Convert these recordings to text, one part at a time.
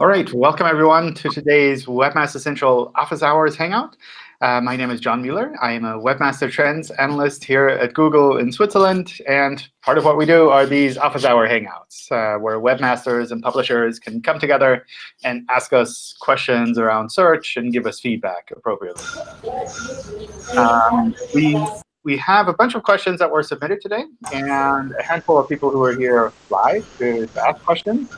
All right, welcome everyone to today's Webmaster Central Office Hours Hangout. Uh, my name is John Mueller. I am a Webmaster Trends analyst here at Google in Switzerland. And part of what we do are these Office Hour Hangouts, uh, where webmasters and publishers can come together and ask us questions around search and give us feedback appropriately. Um, we, we have a bunch of questions that were submitted today, and a handful of people who are here live to ask questions.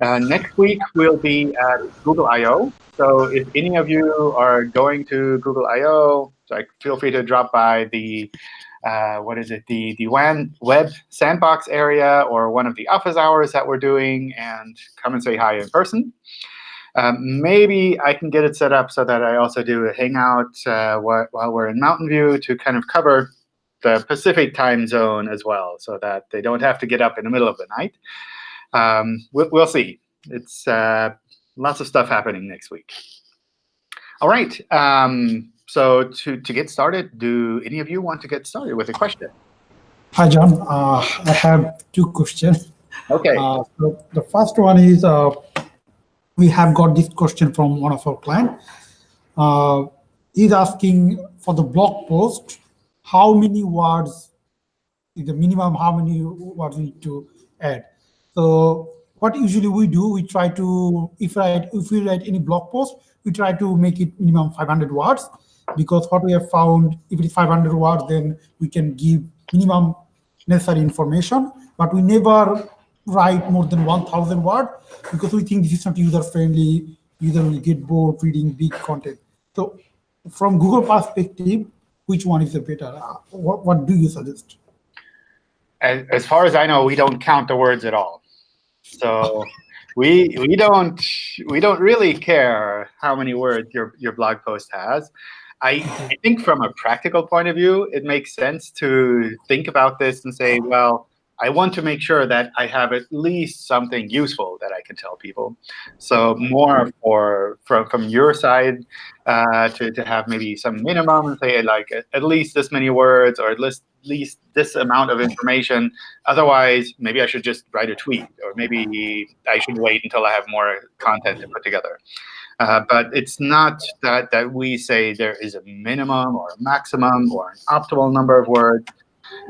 Uh, next week, we'll be at Google I.O. So if any of you are going to Google I.O., like, feel free to drop by the, uh, what is it, the, the web sandbox area or one of the office hours that we're doing and come and say hi in person. Um, maybe I can get it set up so that I also do a hangout uh, while we're in Mountain View to kind of cover the Pacific time zone as well, so that they don't have to get up in the middle of the night um, we'll, we'll, see. It's uh, lots of stuff happening next week. All right. Um, so to, to get started, do any of you want to get started with a question? Hi, John. Uh, I have two questions. OK. Uh, so the first one is uh, we have got this question from one of our clients. Uh, he's asking for the blog post, how many words is the minimum, how many words we need to add? So what usually we do, we try to, if, if we write any blog post, we try to make it minimum 500 words because what we have found, if it is 500 words, then we can give minimum necessary information, but we never write more than 1,000 words because we think this is not user-friendly. User will get bored reading big content. So from Google perspective, which one is the better? Uh, what, what do you suggest? As, as far as I know, we don't count the words at all. So we we don't we don't really care how many words your your blog post has. I, I think from a practical point of view, it makes sense to think about this and say, well, I want to make sure that I have at least something useful that I can tell people. So more for from from your side uh, to to have maybe some minimum and say like at least this many words or at least least this amount of information. Otherwise, maybe I should just write a tweet, or maybe I should wait until I have more content to put together. Uh, but it's not that, that we say there is a minimum or a maximum or an optimal number of words.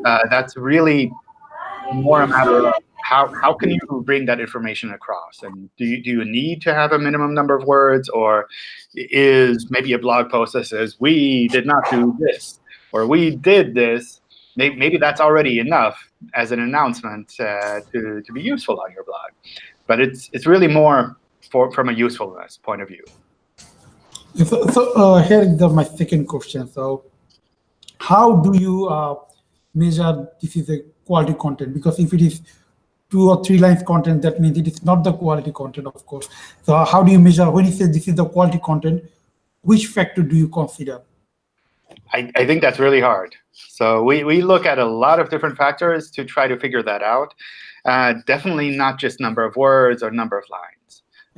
Uh, that's really more a matter of how, how can you bring that information across? And do you, do you need to have a minimum number of words? Or is maybe a blog post that says, we did not do this, or we did this, maybe, maybe that's already enough as an announcement uh, to, to be useful on your blog. But it's, it's really more for, from a usefulness point of view. So, so uh, here is the, my second question. So how do you uh, measure this is a quality content? Because if it is two or three lines content, that means it is not the quality content, of course. So how do you measure, when you say this is the quality content, which factor do you consider? I, I think that's really hard. So we, we look at a lot of different factors to try to figure that out. Uh, definitely not just number of words or number of lines.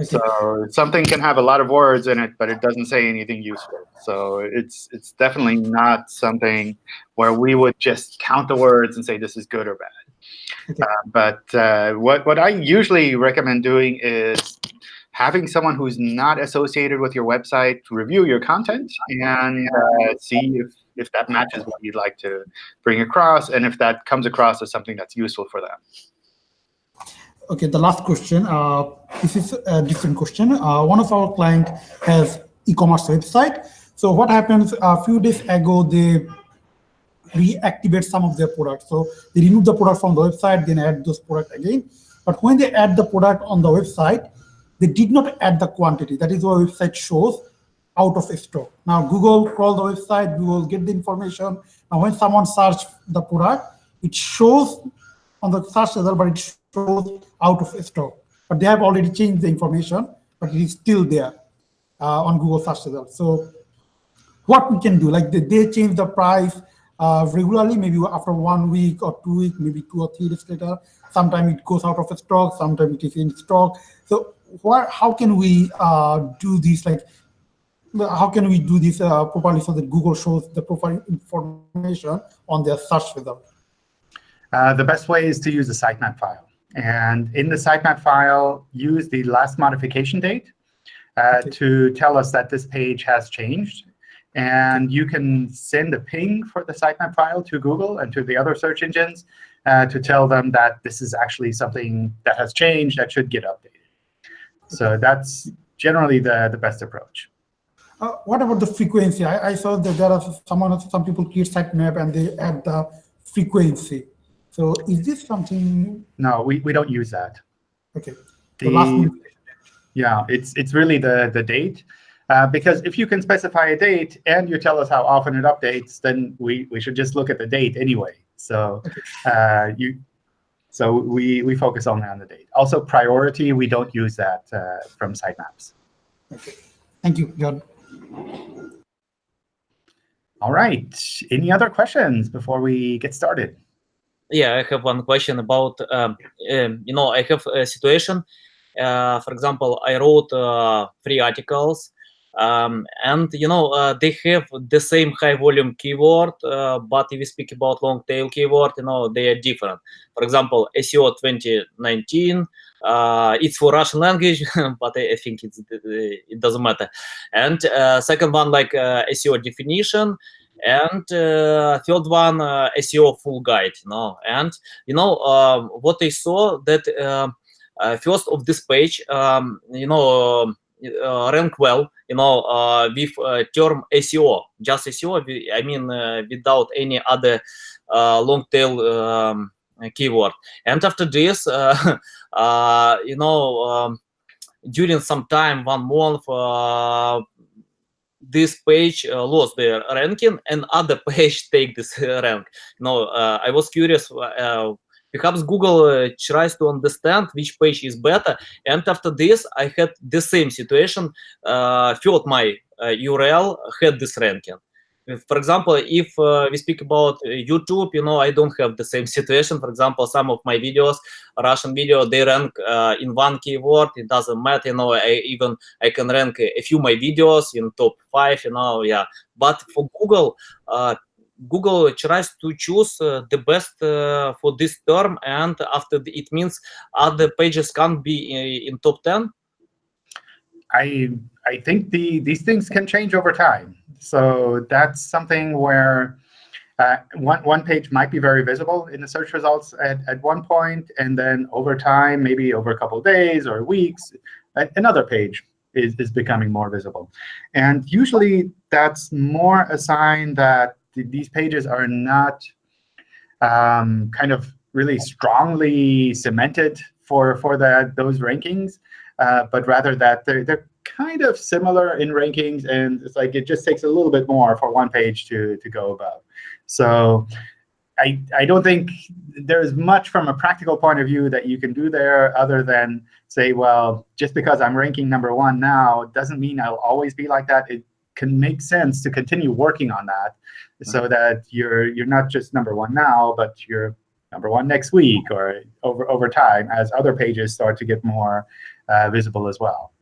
So something can have a lot of words in it, but it doesn't say anything useful. So it's it's definitely not something where we would just count the words and say this is good or bad. Okay. Uh, but uh, what what I usually recommend doing is having someone who's not associated with your website review your content and uh, see if, if that matches what you'd like to bring across and if that comes across as something that's useful for them. Okay, the last question. Uh, this is a different question. Uh, one of our client has e-commerce website. So what happens a few days ago, they reactivate some of their products. So they remove the product from the website, then add those products again. But when they add the product on the website, they did not add the quantity. That is why website shows out of stock. Now Google crawl the website, Google get the information. Now when someone search the product, it shows on the search result, but it out of stock. But they have already changed the information, but it is still there uh, on Google search results. So what we can do, like they, they change the price uh, regularly, maybe after one week or two weeks, maybe two or three days later. Sometimes it goes out of stock, sometimes it is in stock. So what, how can we uh, do this? Like, how can we do this uh, properly so that Google shows the proper information on their search result? Uh, the best way is to use a sitemap file. And in the sitemap file, use the last modification date uh, okay. to tell us that this page has changed. And you can send a ping for the sitemap file to Google and to the other search engines uh, to tell them that this is actually something that has changed that should get updated. So that's generally the, the best approach. Uh, what about the frequency? I, I, saw that there are someone, some people create sitemap and they add the frequency. So is this something? No, we, we don't use that. OK. The, the yeah, it's it's really the the date. Uh, because if you can specify a date and you tell us how often it updates, then we, we should just look at the date anyway. So uh, you so we, we focus only on the date. Also, priority, we don't use that uh, from sitemaps. Okay. Thank you, John. All right. Any other questions before we get started? Yeah, I have one question about, um, um, you know, I have a situation uh, for example, I wrote uh, three articles um, and you know uh, they have the same high volume keyword uh, but if we speak about long tail keyword you know they are different. For example seo 2019 uh, it's for russian language but i, I think it's it doesn't matter. And uh, second one like seo definition and third one seo full guide you know and you know um, what i saw that um, uh, first of this page, um, you know, uh, rank well, you know, uh, with term SEO, just SEO. I mean, without any other long tail um, keyword. And after this, you know, um, during some time, one month, this page uh, lost their ranking and other page take this rank. No, uh, I was curious uh, Perhaps Google uh, tries to understand which page is better. And after this, I had the same situation. Uh, thought my uh, URL had this ranking. For example, if uh, we speak about uh, YouTube, you know, I don't have the same situation. For example, some of my videos, Russian video, they rank uh, in one keyword. It doesn't matter, you know. I even I can rank a few my videos in top five, you know. Yeah, but for Google, Google tries to choose uh, the best uh, for this term, and after the, it means other pages can't be in, in top 10? I I think the these things can change over time. So that's something where uh, one, one page might be very visible in the search results at, at one point, and then over time, maybe over a couple of days or weeks, another page is, is becoming more visible. And usually that's more a sign that these pages are not um, kind of really strongly cemented for for that those rankings, uh, but rather that they're they're kind of similar in rankings, and it's like it just takes a little bit more for one page to to go above. So. I, I don't think there's much from a practical point of view that you can do there other than say, well, just because I'm ranking number one now doesn't mean I'll always be like that. It can make sense to continue working on that so mm-hmm. that you're you're not just number one now, but you're number one next week or over over time as other pages start to get more uh, visible as well.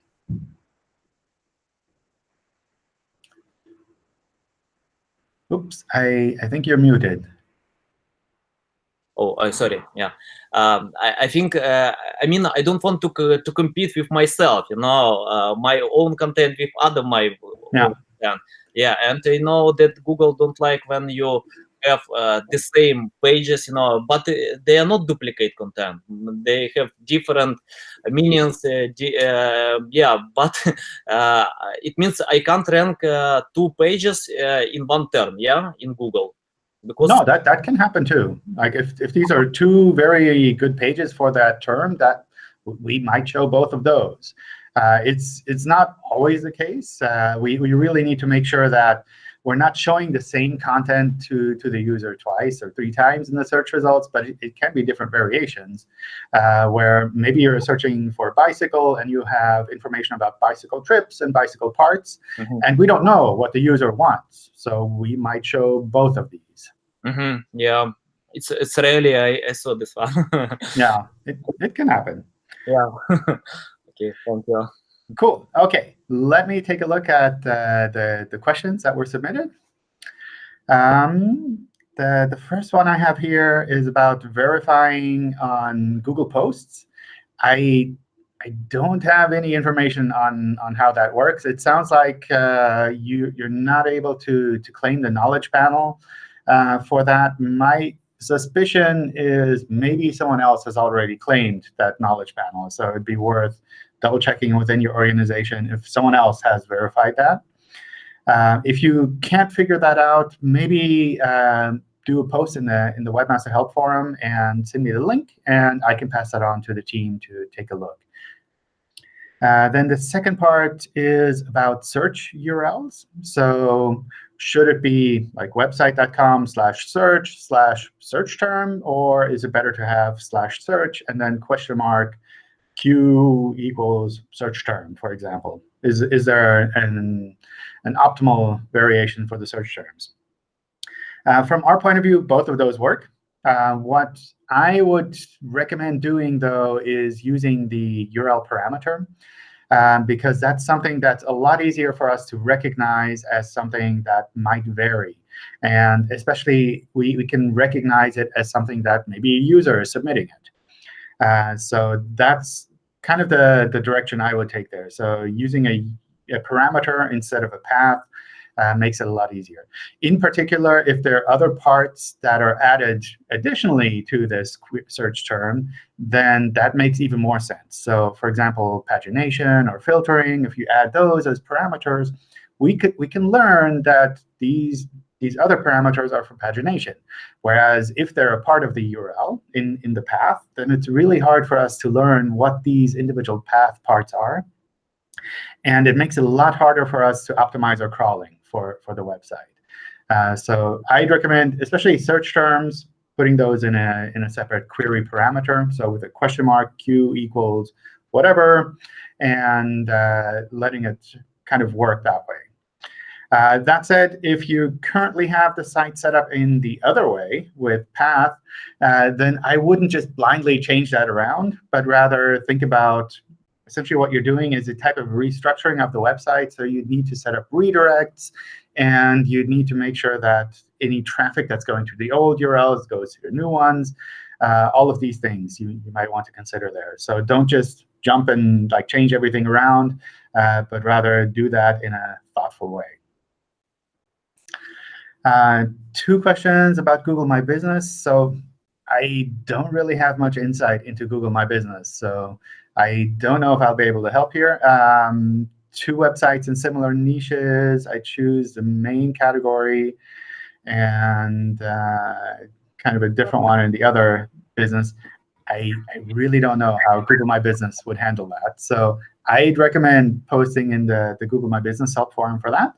Oops, I, I think you're muted. Oh, uh, sorry. Yeah, um, I, I, think. Uh, I mean, I don't want to to compete with myself. You know, uh, my own content with other my yeah. Yeah, and you know that Google don't like when you have uh, the same pages, you know, but uh, they are not duplicate content. They have different meanings. Uh, uh yeah, but uh, it means I can't rank uh, two pages in one term. Yeah, in Google. Because no, that that can happen too. Like if if these are two very good pages for that term, that we might show both of those. It's it's not always the case. We, we really need to make sure that we're not showing the same content to, to the user twice or three times in the search results, but it, it can be different variations uh, where maybe you're searching for a bicycle and you have information about bicycle trips and bicycle parts, mm -hmm. and we don't know what the user wants. So we might show both of these. Mm -hmm. Yeah, it's it's really I, I saw this one. yeah, it, it can happen. Yeah. Okay, thank you. Cool. OK, let me take a look at uh, the, the questions that were submitted. Um, the, the first one I have here is about verifying on Google Posts. I I don't have any information on, on how that works. It sounds like uh, you, you're not able to, to claim the knowledge panel uh, for that. My suspicion is maybe someone else has already claimed that knowledge panel. So it'd be worth double checking within your organization if someone else has verified that. Uh, if you can't figure that out, maybe uh, do a post in the in the Webmaster Help Forum and send me the link, and I can pass that on to the team to take a look. Uh, then the second part is about search URLs. So should it be like website.com slash search slash search term, or is it better to have slash search and then question mark q equals search term, for example? Is, is there an, an optimal variation for the search terms? Uh, from our point of view, both of those work. Uh, what I would recommend doing, though, is using the URL parameter, um, because that's something that's a lot easier for us to recognize as something that might vary. And especially, we, we can recognize it as something that maybe a user is submitting it. Uh, so that's kind of the, the direction I would take there. So using a, a parameter instead of a path uh, makes it a lot easier. In particular, if there are other parts that are added additionally to this search term, then that makes even more sense. So for example, pagination or filtering, if you add those as parameters, we, could, we can learn that these these other parameters are for pagination. Whereas if they're a part of the URL in, in the path, then it's really hard for us to learn what these individual path parts are. And it makes it a lot harder for us to optimize our crawling for, for the website. Uh, so I'd recommend, especially search terms, putting those in a, in a separate query parameter. So with a question mark, q equals whatever, and uh, letting it kind of work that way. Uh, that said, if you currently have the site set up in the other way with path, uh, then I wouldn't just blindly change that around, but rather think about essentially what you're doing is a type of restructuring of the website. So you'd need to set up redirects, and you'd need to make sure that any traffic that's going to the old URLs goes to the new ones. Uh, all of these things you, you might want to consider there. So don't just jump and like change everything around, uh, but rather do that in a thoughtful way. Uh, two questions about Google My Business. So I don't really have much insight into Google My Business. So I don't know if I'll be able to help here. Um, two websites in similar niches. I choose the main category and uh, kind of a different one in the other business. I, I really don't know how Google My Business would handle that. So I'd recommend posting in the, the Google My Business help forum for that.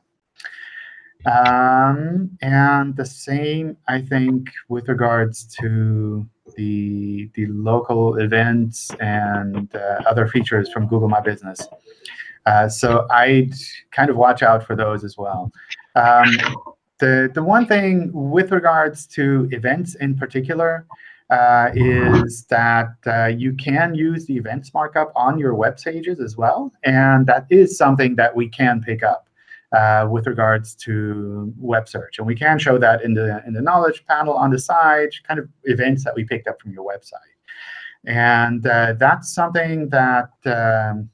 Um, and the same, I think, with regards to the, the local events and uh, other features from Google My Business. Uh, so I'd kind of watch out for those as well. Um, the, the one thing with regards to events in particular uh, is that uh, you can use the events markup on your web pages as well. And that is something that we can pick up uh, with regards to web search. And we can show that in the, in the knowledge panel on the side, kind of events that we picked up from your website. And uh, that's something that um,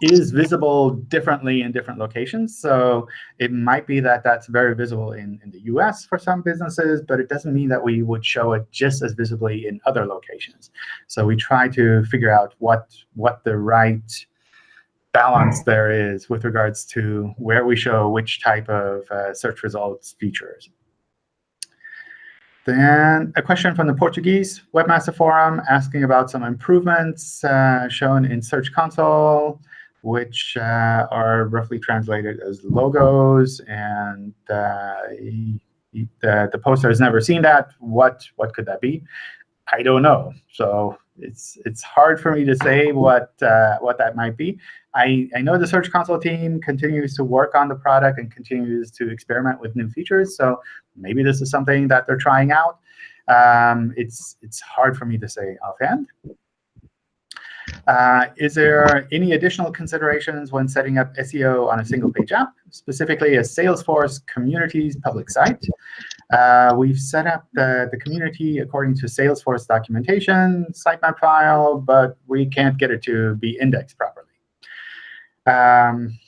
is visible differently in different locations. So it might be that that's very visible in, in the US for some businesses, but it doesn't mean that we would show it just as visibly in other locations. So we try to figure out what, what the right balance there is with regards to where we show which type of uh, search results features. Then a question from the Portuguese Webmaster Forum asking about some improvements uh, shown in Search Console, which uh, are roughly translated as logos. And uh, the, the poster has never seen that. What, what could that be? I don't know. So it's it's hard for me to say what uh, what that might be. I, I know the Search Console team continues to work on the product and continues to experiment with new features. So maybe this is something that they're trying out. Um, it's it's hard for me to say offhand. Uh, is there any additional considerations when setting up SEO on a single page app, specifically a Salesforce communities public site? Uh, we've set up the, the community according to Salesforce documentation, sitemap file, but we can't get it to be indexed properly. Um,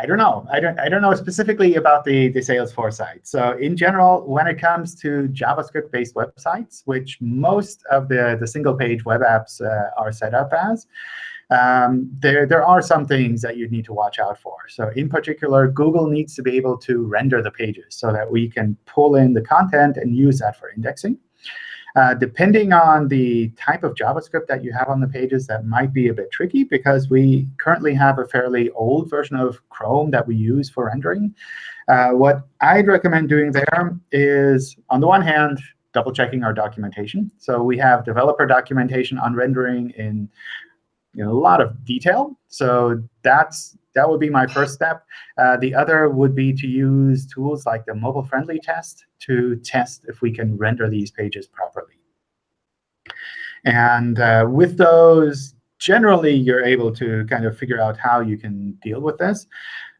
I don't know. I don't, I don't know specifically about the, the Salesforce site. So in general, when it comes to JavaScript-based websites, which most of the, the single-page web apps uh, are set up as, um, there, there are some things that you need to watch out for. So in particular, Google needs to be able to render the pages so that we can pull in the content and use that for indexing. Uh, depending on the type of JavaScript that you have on the pages, that might be a bit tricky because we currently have a fairly old version of Chrome that we use for rendering. Uh, what I'd recommend doing there is, on the one hand, double checking our documentation. So we have developer documentation on rendering in you know, a lot of detail. So that's that would be my first step. Uh, the other would be to use tools like the mobile-friendly test to test if we can render these pages properly. And uh, with those, generally, you're able to kind of figure out how you can deal with this.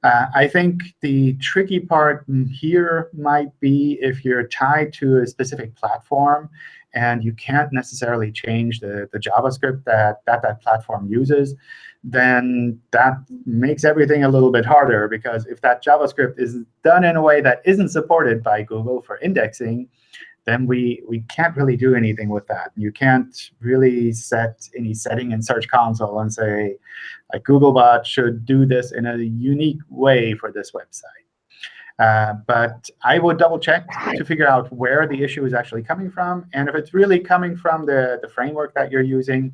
Uh, I think the tricky part here might be if you're tied to a specific platform and you can't necessarily change the, the JavaScript that, that that platform uses, then that makes everything a little bit harder. Because if that JavaScript is done in a way that isn't supported by Google for indexing, then we, we can't really do anything with that. You can't really set any setting in Search Console and say, like, Googlebot should do this in a unique way for this website. Uh, but I would double check to figure out where the issue is actually coming from. And if it's really coming from the, the framework that you're using,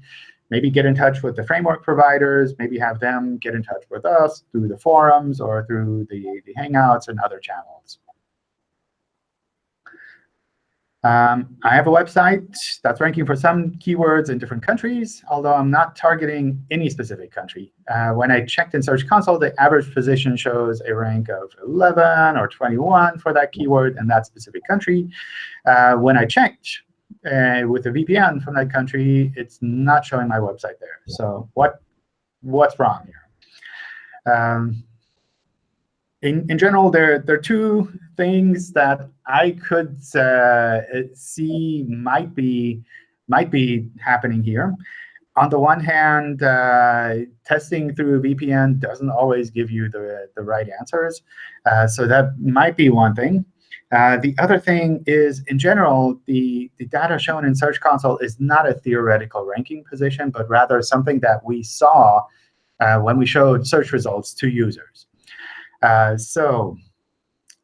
maybe get in touch with the framework providers, maybe have them get in touch with us through the forums or through the, the Hangouts and other channels. Um, I have a website that's ranking for some keywords in different countries, although I'm not targeting any specific country. Uh, when I checked in Search Console, the average position shows a rank of 11 or 21 for that keyword in that specific country. Uh, when I checked uh, with a VPN from that country, it's not showing my website there. So what what's wrong here? Um, in, in general, there, there are two things that I could uh, see might be, might be happening here. On the one hand, uh, testing through VPN doesn't always give you the, the right answers. Uh, so that might be one thing. Uh, the other thing is, in general, the, the data shown in Search Console is not a theoretical ranking position, but rather something that we saw uh, when we showed search results to users. Uh, so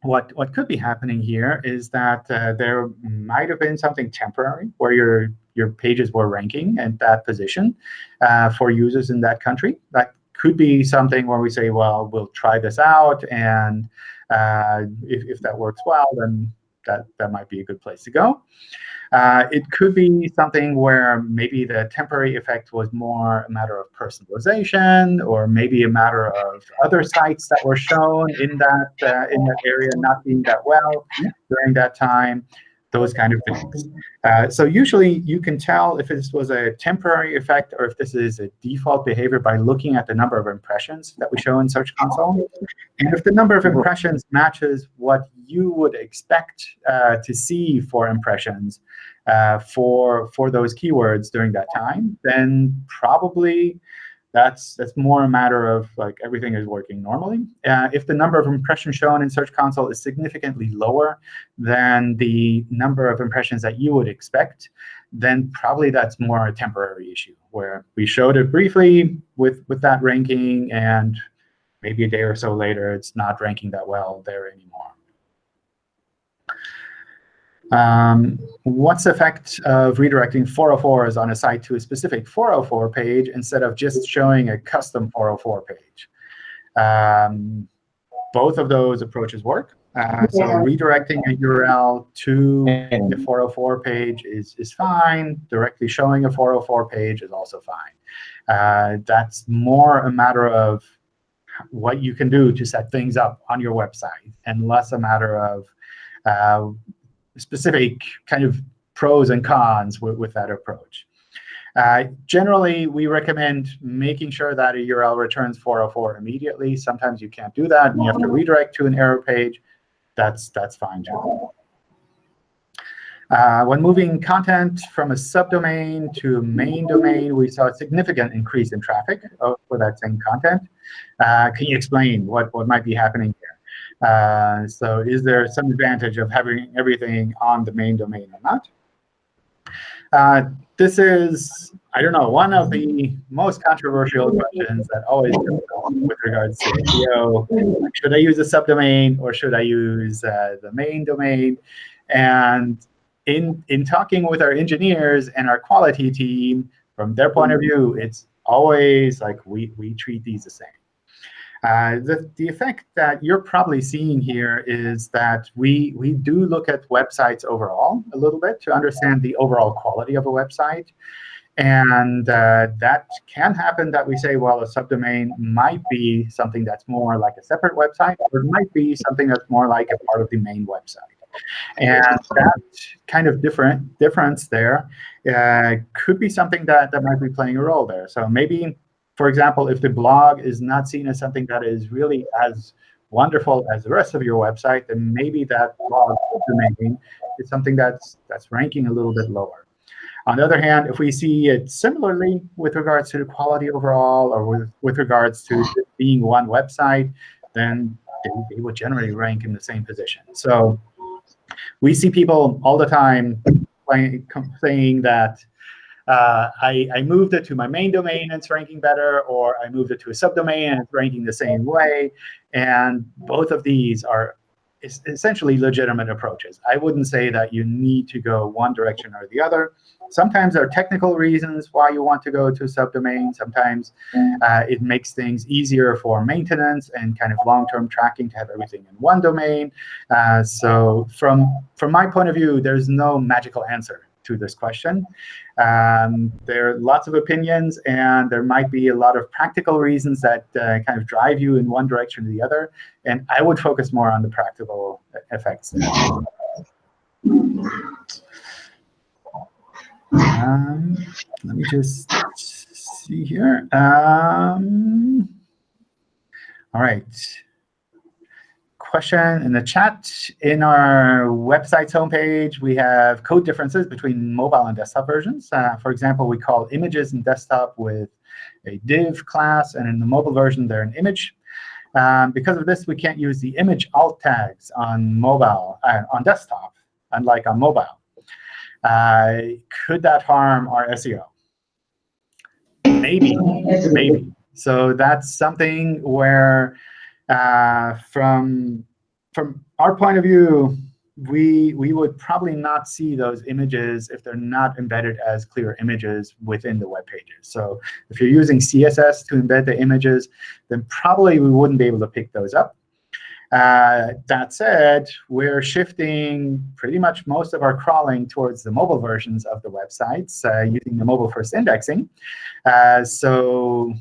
what, what could be happening here is that uh, there might have been something temporary where your, your pages were ranking at that position uh, for users in that country. That could be something where we say, well, we'll try this out. And uh, if, if that works well, then that, that might be a good place to go. Uh, it could be something where maybe the temporary effect was more a matter of personalization, or maybe a matter of other sites that were shown in that uh, in that area not being that well during that time those kind of things. Uh, so usually you can tell if this was a temporary effect or if this is a default behavior by looking at the number of impressions that we show in Search Console. And if the number of impressions matches what you would expect uh, to see for impressions uh, for, for those keywords during that time, then probably that's that's more a matter of like everything is working normally. Uh, if the number of impressions shown in Search Console is significantly lower than the number of impressions that you would expect, then probably that's more a temporary issue where we showed it briefly with, with that ranking, and maybe a day or so later, it's not ranking that well there anymore. Um, what's the effect of redirecting 404s on a site to a specific 404 page instead of just showing a custom 404 page? Um, both of those approaches work. Uh, so redirecting a URL to the 404 page is, is fine. Directly showing a 404 page is also fine. Uh, that's more a matter of what you can do to set things up on your website and less a matter of uh, specific kind of pros and cons with, with that approach. Uh, generally, we recommend making sure that a URL returns 404 immediately. Sometimes you can't do that, and you have to redirect to an error page. That's, that's fine, too. Uh, when moving content from a subdomain to main domain, we saw a significant increase in traffic for that same content. Uh, can you explain what, what might be happening? Uh, so is there some advantage of having everything on the main domain or not? Uh, this is, I don't know, one of the most controversial questions that always comes up with regards to SEO. Should I use a subdomain or should I use uh, the main domain? And in, in talking with our engineers and our quality team, from their point of view, it's always like we, we treat these the same. Uh, the, the effect that you're probably seeing here is that we, we do look at websites overall a little bit to understand the overall quality of a website. And uh, that can happen that we say, well, a subdomain might be something that's more like a separate website, or it might be something that's more like a part of the main website. And that kind of different difference there uh, could be something that, that might be playing a role there. So maybe for example, if the blog is not seen as something that is really as wonderful as the rest of your website, then maybe that blog domain is something that's that's ranking a little bit lower. On the other hand, if we see it similarly with regards to the quality overall or with, with regards to being one website, then they, they would generally rank in the same position. So we see people all the time saying that uh, I, I, moved it to my main domain and it's ranking better, or I moved it to a subdomain and it's ranking the same way. And both of these are essentially legitimate approaches. I wouldn't say that you need to go one direction or the other. Sometimes there are technical reasons why you want to go to a subdomain. Sometimes uh, it makes things easier for maintenance and kind of long-term tracking to have everything in one domain. Uh, so from, from my point of view, there's no magical answer to this question. Um, there are lots of opinions, and there might be a lot of practical reasons that uh, kind of drive you in one direction or the other. And I would focus more on the practical effects. Um, let me just see here. Um, all right question in the chat. In our website's homepage, we have code differences between mobile and desktop versions. Uh, for example, we call images in desktop with a div class, and in the mobile version, they're an image. Um, because of this, we can't use the image alt tags on mobile uh, on desktop, unlike on mobile. Uh, could that harm our SEO? Maybe, maybe. So that's something where uh, from from our point of view, we we would probably not see those images if they're not embedded as clear images within the web pages. So if you're using CSS to embed the images, then probably we wouldn't be able to pick those up. Uh, that said, we're shifting pretty much most of our crawling towards the mobile versions of the websites uh, using the mobile-first indexing. Uh, so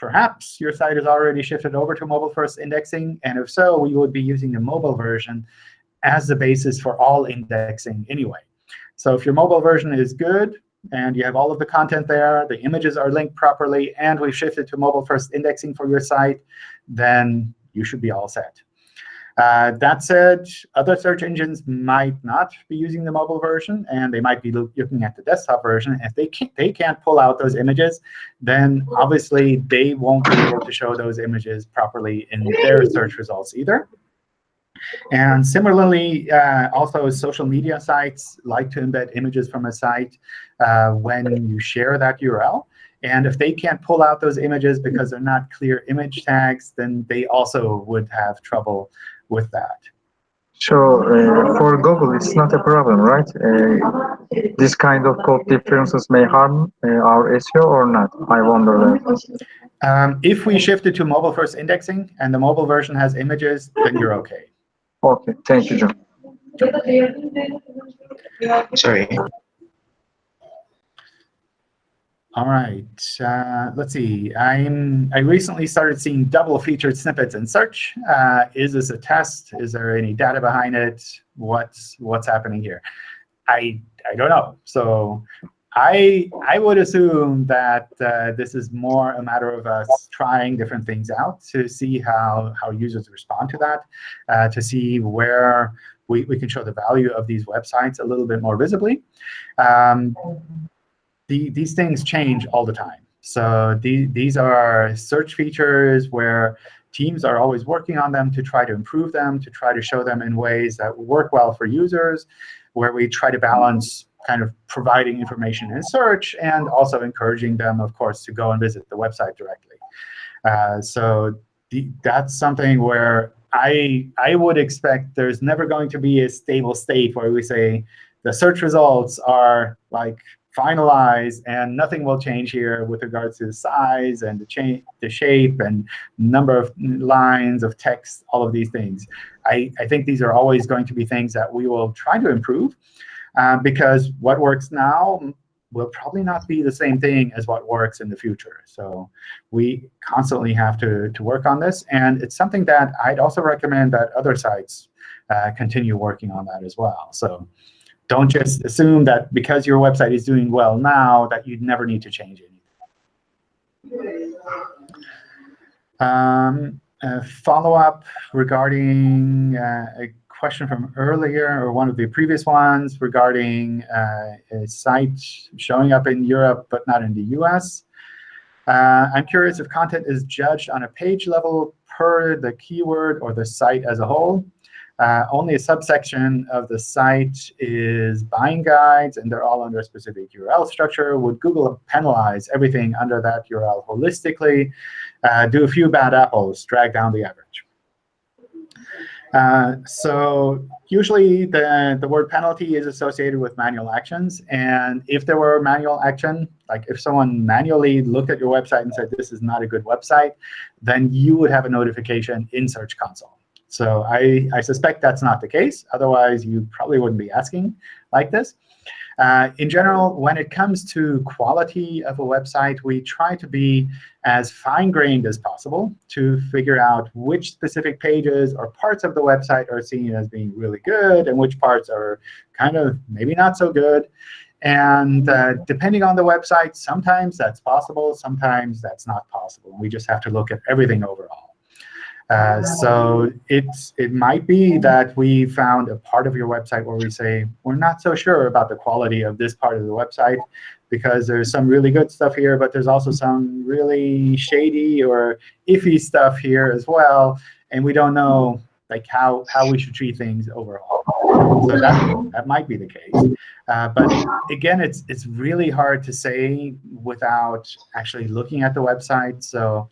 perhaps your site is already shifted over to mobile-first indexing. And if so, we would be using the mobile version as the basis for all indexing anyway. So if your mobile version is good, and you have all of the content there, the images are linked properly, and we've shifted to mobile-first indexing for your site, then you should be all set. Uh, that said, other search engines might not be using the mobile version, and they might be looking at the desktop version. If they can't, they can't pull out those images, then obviously they won't be able to show those images properly in their search results either. And similarly, uh, also social media sites like to embed images from a site uh, when you share that URL. And if they can't pull out those images because they're not clear image tags, then they also would have trouble with that. So uh, for Google, it's not a problem, right? Uh, this kind of code differences may harm uh, our SEO or not? I wonder that. Um, if we shifted to mobile-first indexing and the mobile version has images, then you're OK. OK, thank you, John. Sorry, all right, uh, let's see. I'm I recently started seeing double featured snippets in search. Uh, is this a test? Is there any data behind it? What's what's happening here? I I don't know. So I I would assume that uh, this is more a matter of us trying different things out to see how how users respond to that, uh, to see where we, we can show the value of these websites a little bit more visibly. Um, the, these things change all the time. So the, these are search features where teams are always working on them to try to improve them, to try to show them in ways that work well for users, where we try to balance kind of providing information in search and also encouraging them, of course, to go and visit the website directly. Uh, so the, that's something where I, I would expect there's never going to be a stable state where we say the search results are like finalized and nothing will change here with regards to the size and the, the shape and number of lines of text, all of these things. I, I think these are always going to be things that we will try to improve uh, because what works now will probably not be the same thing as what works in the future. So we constantly have to, to work on this. And it's something that I'd also recommend that other sites uh, continue working on that as well. So don't just assume that because your website is doing well now that you never need to change anything. Um, follow-up regarding uh, a question from earlier, or one of the previous ones, regarding uh, a site showing up in Europe but not in the US. Uh, I'm curious if content is judged on a page level per the keyword or the site as a whole. Uh, only a subsection of the site is buying guides, and they're all under a specific URL structure. Would Google penalize everything under that URL holistically? Uh, do a few bad apples drag down the average? Uh, so usually the, the word penalty is associated with manual actions. And if there were manual action, like if someone manually looked at your website and said, this is not a good website, then you would have a notification in Search Console. So I, I suspect that's not the case. Otherwise, you probably wouldn't be asking like this. Uh, in general, when it comes to quality of a website, we try to be as fine-grained as possible to figure out which specific pages or parts of the website are seen as being really good and which parts are kind of maybe not so good. And uh, depending on the website, sometimes that's possible, sometimes that's not possible. We just have to look at everything overall. Uh, so it's, it might be that we found a part of your website where we say, we're not so sure about the quality of this part of the website because there's some really good stuff here, but there's also some really shady or iffy stuff here as well. And we don't know like how, how we should treat things overall. So that, that might be the case. Uh, but again, it's, it's really hard to say without actually looking at the website. So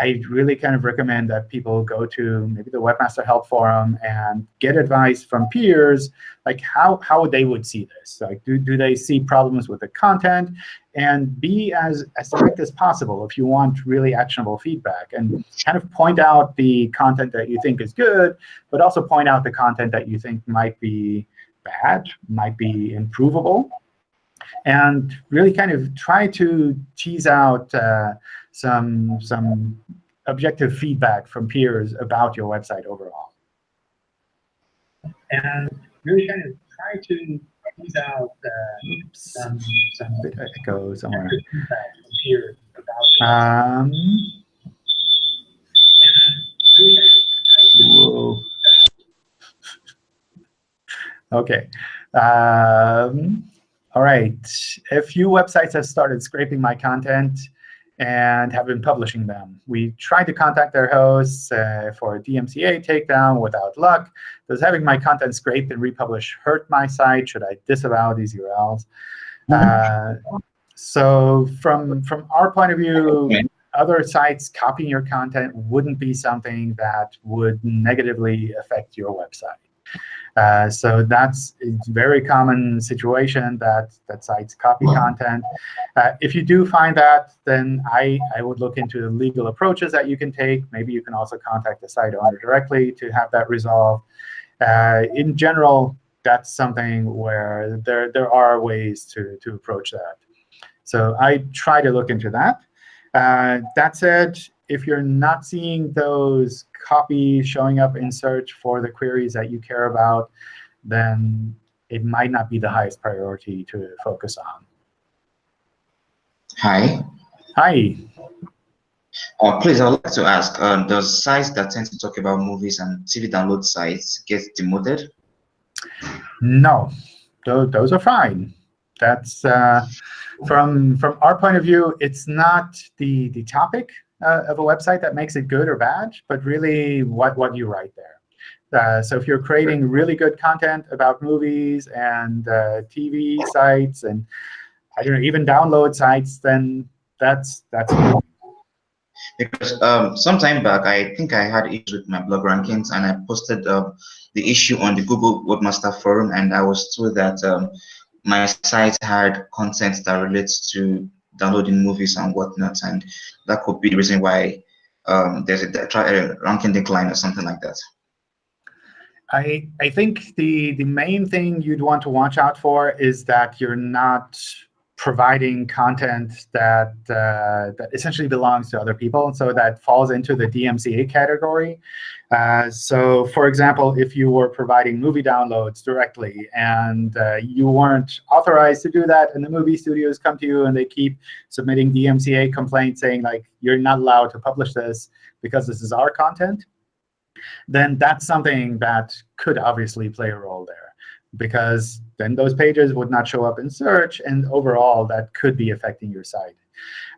I really kind of recommend that people go to maybe the Webmaster Help Forum and get advice from peers, like how, how they would see this. Like, do, do they see problems with the content? And be as, as direct as possible if you want really actionable feedback. And kind of point out the content that you think is good, but also point out the content that you think might be bad, might be improvable. And really kind of try to tease out uh, some, some objective feedback from peers about your website overall. And really kind of try to tease out uh, some, some echo somewhere. feedback from peers about um, Whoa. OK. Um, all right. A few websites have started scraping my content and have been publishing them. We tried to contact their hosts uh, for a DMCA takedown without luck. Does having my content scraped and republished hurt my site? Should I disavow these URLs? Uh, so from, from our point of view, other sites copying your content wouldn't be something that would negatively affect your website. Uh, so that's a very common situation that, that sites copy content. Uh, if you do find that, then I, I would look into the legal approaches that you can take. Maybe you can also contact the site owner directly to have that resolved. Uh, in general, that's something where there, there are ways to, to approach that. So I try to look into that. Uh, that said, if you're not seeing those copies showing up in search for the queries that you care about, then it might not be the highest priority to focus on. Hi. Hi. Uh, please, I'd like to ask, uh, does sites that tend to talk about movies and TV download sites get demoted? No, those, those are fine. That's uh, from from our point of view, it's not the the topic uh, of a website that makes it good or bad, but really what what you write there. Uh, so if you're creating really good content about movies and uh, TV sites and I don't know even download sites, then that's that's. Because um, some time back, I think I had issues with my blog rankings, and I posted uh, the issue on the Google Webmaster Forum, and I was told that um, my site had content that relates to downloading movies and whatnot, and that could be the reason why um, there's a, a ranking decline or something like that. I I think the the main thing you'd want to watch out for is that you're not providing content that uh, that essentially belongs to other people, so that falls into the DMCA category. Uh, so, for example, if you were providing movie downloads directly and uh, you weren't authorized to do that, and the movie studios come to you and they keep submitting DMCA complaints saying like you're not allowed to publish this because this is our content, then that's something that could obviously play a role there because then those pages would not show up in search, and overall, that could be affecting your site.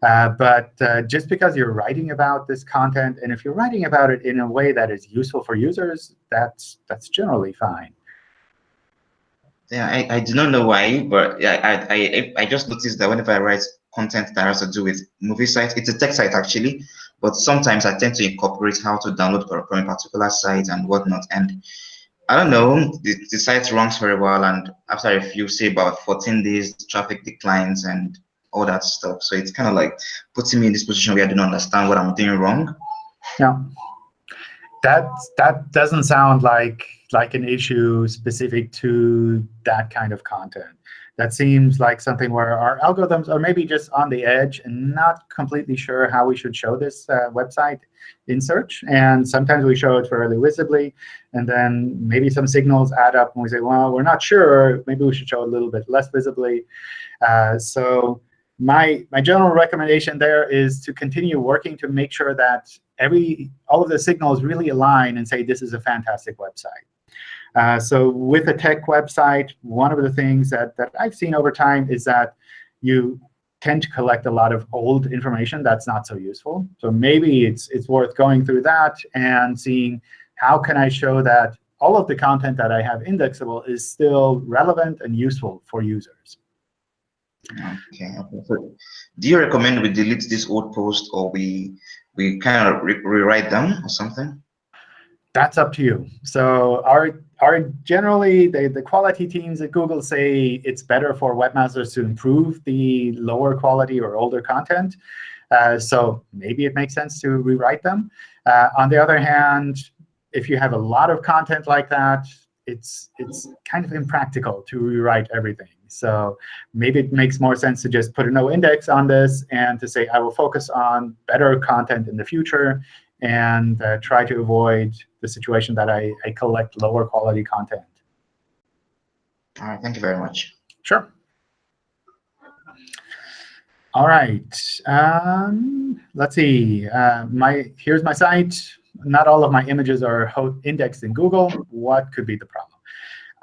Uh, but uh, just because you're writing about this content, and if you're writing about it in a way that is useful for users, that's that's generally fine. Yeah, I, I do not know why, but I, I I just noticed that whenever I write content that has to do with movie sites, it's a tech site actually, but sometimes I tend to incorporate how to download from a particular site and whatnot. And I don't know, the, the site runs very well, and after a few, say about 14 days, traffic declines and all that stuff. So it's kind of like putting me in this position where I don't understand what I'm doing wrong. Yeah, that that doesn't sound like like an issue specific to that kind of content. That seems like something where our algorithms are maybe just on the edge and not completely sure how we should show this uh, website in search. And sometimes we show it fairly visibly. And then maybe some signals add up, and we say, well, we're not sure. Maybe we should show it a little bit less visibly. Uh, so my my general recommendation there is to continue working to make sure that every all of the signals really align and say this is a fantastic website. Uh, so with a tech website, one of the things that, that I've seen over time is that you tend to collect a lot of old information that's not so useful. So maybe it's, it's worth going through that and seeing how can I show that all of the content that I have indexable is still relevant and useful for users. Okay. So do you recommend we delete this old post or we we kind of re rewrite them or something? That's up to you. So our are generally the, the quality teams at Google say it's better for webmasters to improve the lower quality or older content. Uh, so maybe it makes sense to rewrite them. Uh, on the other hand, if you have a lot of content like that, it's it's kind of impractical to rewrite everything. So maybe it makes more sense to just put a no index on this and to say, I will focus on better content in the future and uh, try to avoid the situation that I, I collect lower quality content. All right, thank you very much. Sure. All right, um, let's see. Uh, my Here's my site. Not all of my images are indexed in Google. What could be the problem?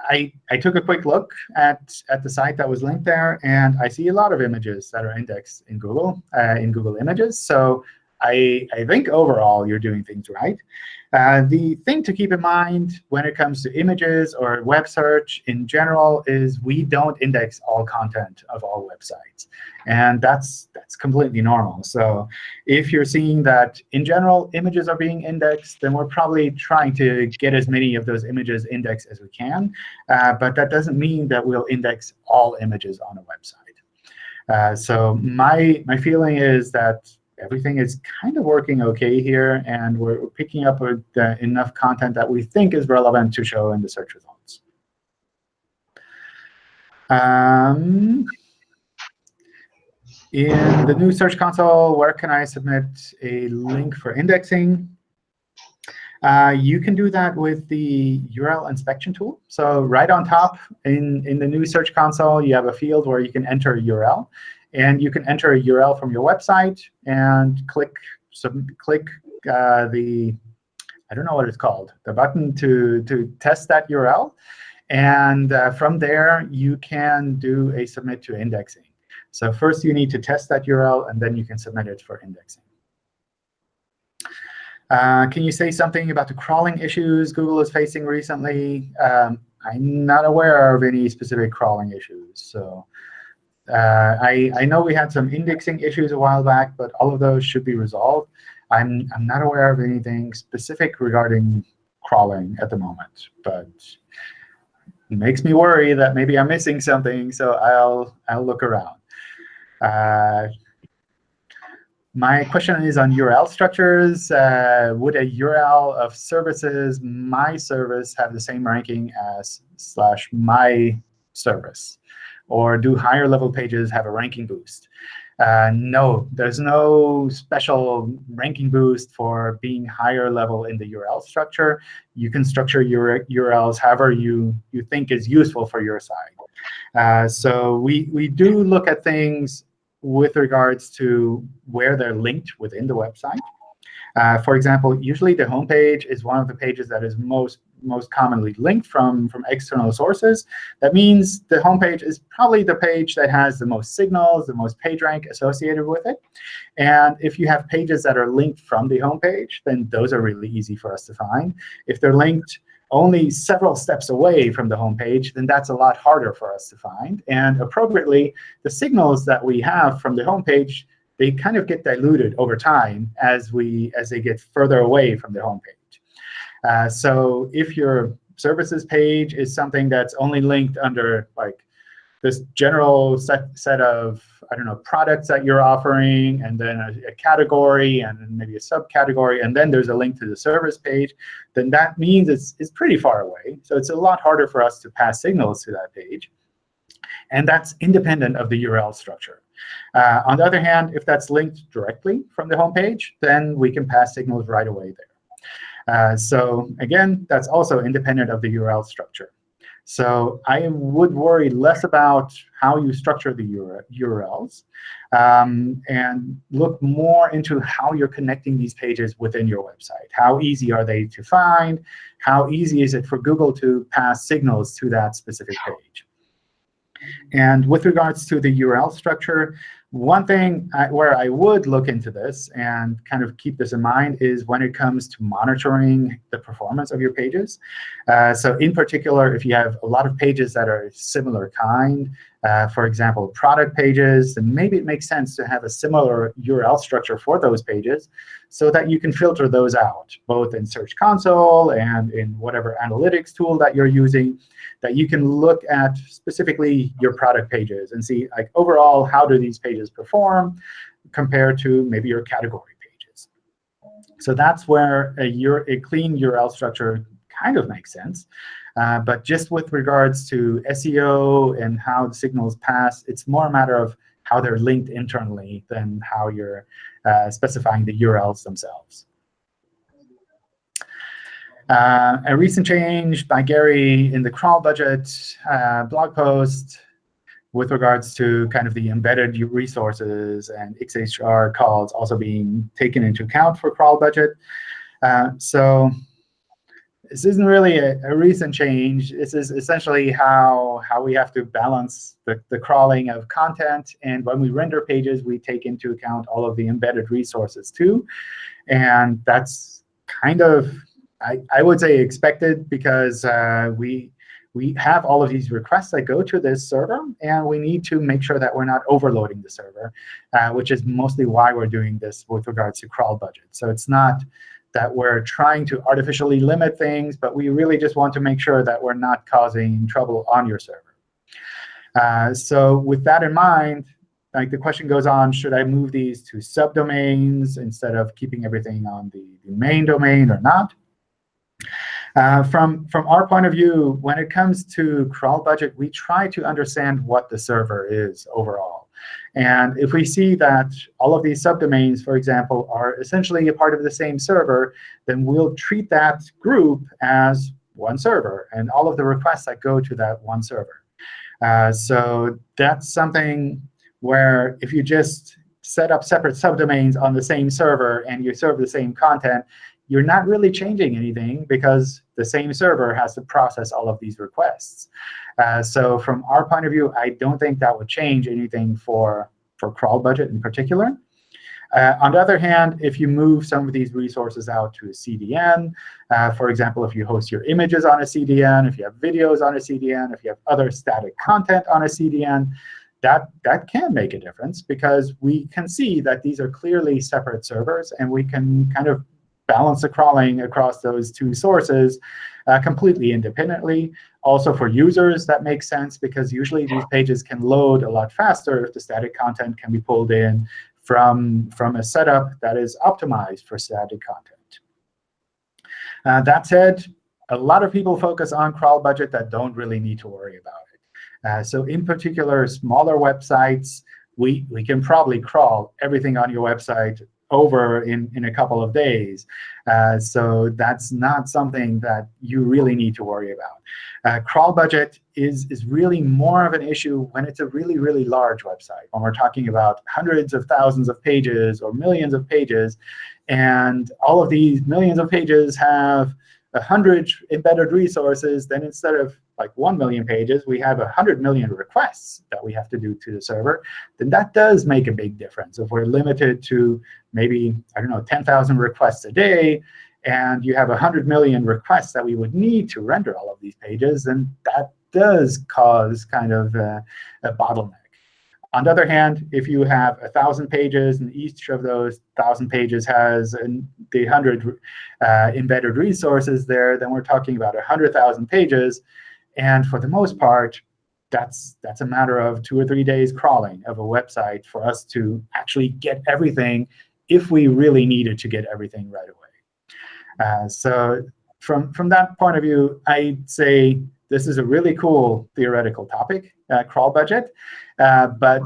I, I took a quick look at, at the site that was linked there, and I see a lot of images that are indexed in Google, uh, in Google Images. So I, I think overall you're doing things right. Uh, the thing to keep in mind when it comes to images or web search in general is we don't index all content of all websites. And that's, that's completely normal. So if you're seeing that, in general, images are being indexed, then we're probably trying to get as many of those images indexed as we can. Uh, but that doesn't mean that we'll index all images on a website. Uh, so my, my feeling is that everything is kind of working OK here, and we're picking up uh, enough content that we think is relevant to show in the search results. Um, in the new Search Console, where can I submit a link for indexing? Uh, you can do that with the URL inspection tool. So right on top in, in the new Search Console, you have a field where you can enter a URL. And you can enter a URL from your website and click some, click uh, the I don't know what it's called, the button to, to test that URL. And uh, from there, you can do a submit to indexing. So first, you need to test that URL, and then you can submit it for indexing. Uh, can you say something about the crawling issues Google is facing recently? Um, I'm not aware of any specific crawling issues. So uh, I, I know we had some indexing issues a while back, but all of those should be resolved. I'm, I'm not aware of anything specific regarding crawling at the moment, but it makes me worry that maybe I'm missing something, so I'll, I'll look around. Uh, my question is on URL structures. Uh, would a URL of services my service have the same ranking as slash my service? Or do higher level pages have a ranking boost? Uh, no, there's no special ranking boost for being higher level in the URL structure. You can structure your URLs however you, you think is useful for your site. Uh, so we, we do look at things with regards to where they're linked within the website. Uh, for example, usually the homepage is one of the pages that is most most commonly linked from, from external sources. That means the homepage is probably the page that has the most signals, the most page rank associated with it. And if you have pages that are linked from the homepage, then those are really easy for us to find. If they're linked only several steps away from the homepage, then that's a lot harder for us to find. And appropriately, the signals that we have from the homepage, they kind of get diluted over time as we as they get further away from the homepage. Uh, so if your services page is something that's only linked under like this general set, set of I don't know products that you're offering, and then a, a, category, and maybe a subcategory, and then there's a link to the service page, then that means it's, it's pretty far away. So it's a lot harder for us to pass signals to that page. And that's independent of the URL structure. Uh, on the other hand, if that's linked directly from the home page, then we can pass signals right away there. Uh, so again, that's also independent of the URL structure. So I would worry less about how you structure the URLs um, and look more into how you're connecting these pages within your website. How easy are they to find? How easy is it for Google to pass signals to that specific page? And with regards to the URL structure, one thing I, where I would look into this and kind of keep this in mind is when it comes to monitoring the performance of your pages. Uh, so in particular, if you have a lot of pages that are similar kind, uh, for example, product pages, then maybe it makes sense to have a similar URL structure for those pages so that you can filter those out, both in Search Console and in whatever analytics tool that you're using, that you can look at specifically your product pages and see, like overall, how do these pages perform compared to maybe your category pages. So that's where a, a clean URL structure kind of makes sense. Uh, but just with regards to SEO and how the signals pass, it's more a matter of how they're linked internally than how you're uh, specifying the URLs themselves. Uh, a recent change by Gary in the crawl budget uh, blog post with regards to kind of the embedded resources and XHR calls also being taken into account for crawl budget. Uh, so this isn't really a, a, recent change. This is essentially how, how we have to balance the, the crawling of content. And when we render pages, we take into account all of the embedded resources too. And that's kind of I, I would say expected because uh, we we have all of these requests that go to this server, and we need to make sure that we're not overloading the server, uh, which is mostly why we're doing this with regards to crawl budget. So it's not that we're trying to artificially limit things, but we really just want to make sure that we're not causing trouble on your server. Uh, so with that in mind, like the question goes on, should I move these to subdomains instead of keeping everything on the, the main domain or not? Uh, from, from our point of view, when it comes to crawl budget, we try to understand what the server is overall. And if we see that all of these subdomains, for example, are essentially a part of the same server, then we'll treat that group as one server and all of the requests that go to that one server. Uh, so that's something where if you just set up separate subdomains on the same server and you serve the same content, you're not really changing anything because the same server has to process all of these requests. Uh, so from our point of view, I don't think that would change anything for, for crawl budget in particular. Uh, on the other hand, if you move some of these resources out to a CDN, uh, for example, if you host your images on a CDN, if you have videos on a CDN, if you have other static content on a CDN, that, that can make a difference because we can see that these are clearly separate servers, and we can kind of balance the crawling across those two sources uh, completely independently. Also for users, that makes sense because usually these pages can load a lot faster if the static content can be pulled in from, from a setup that is optimized for static content. Uh, that said, a lot of people focus on crawl budget that don't really need to worry about it. Uh, so in particular, smaller websites, we, we can probably crawl everything on your website over in, in a couple of days. Uh, so that's not something that you really need to worry about. Uh, crawl budget is, is really more of an issue when it's a really, really large website, when we're talking about hundreds of thousands of pages or millions of pages. And all of these millions of pages have 100 embedded resources, then instead of like 1 million pages, we have 100 million requests that we have to do to the server, then that does make a big difference. If we're limited to maybe, I don't know, 10,000 requests a day, and you have 100 million requests that we would need to render all of these pages, then that does cause kind of a, a bottleneck. On the other hand, if you have 1,000 pages, and each of those 1,000 pages has the 100 uh, embedded resources there, then we're talking about 100,000 pages. And for the most part, that's, that's a matter of two or three days crawling of a website for us to actually get everything if we really needed to get everything right away. Uh, so from, from that point of view, I'd say this is a really cool theoretical topic, uh, crawl budget. Uh, but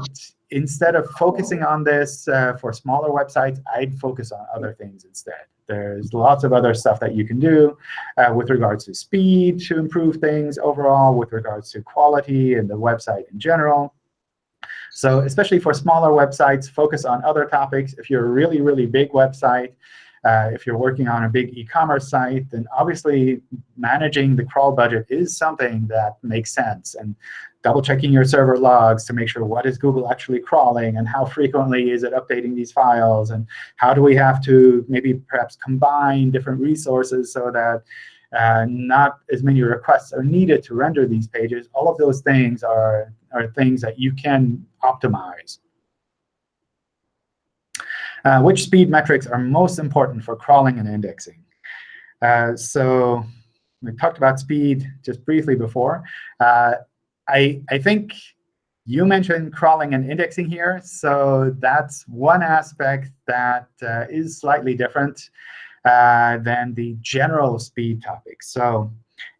instead of focusing on this uh, for smaller websites, I'd focus on other things instead. There's lots of other stuff that you can do uh, with regards to speed to improve things overall, with regards to quality and the website in general. So especially for smaller websites, focus on other topics. If you're a really, really big website, uh, if you're working on a big e-commerce site, then obviously managing the crawl budget is something that makes sense. And double checking your server logs to make sure what is Google actually crawling and how frequently is it updating these files and how do we have to maybe perhaps combine different resources so that uh, not as many requests are needed to render these pages. All of those things are, are things that you can optimize. Uh, which speed metrics are most important for crawling and indexing? Uh, so we talked about speed just briefly before. Uh, I, I think you mentioned crawling and indexing here. So that's one aspect that uh, is slightly different uh, than the general speed topic. So